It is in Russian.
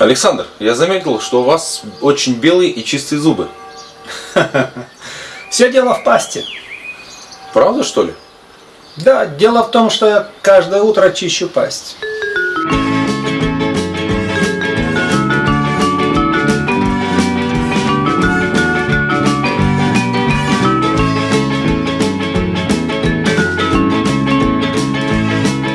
Александр, я заметил, что у вас очень белые и чистые зубы. Все дело в пасте. Правда, что ли? Да, дело в том, что я каждое утро чищу пасть.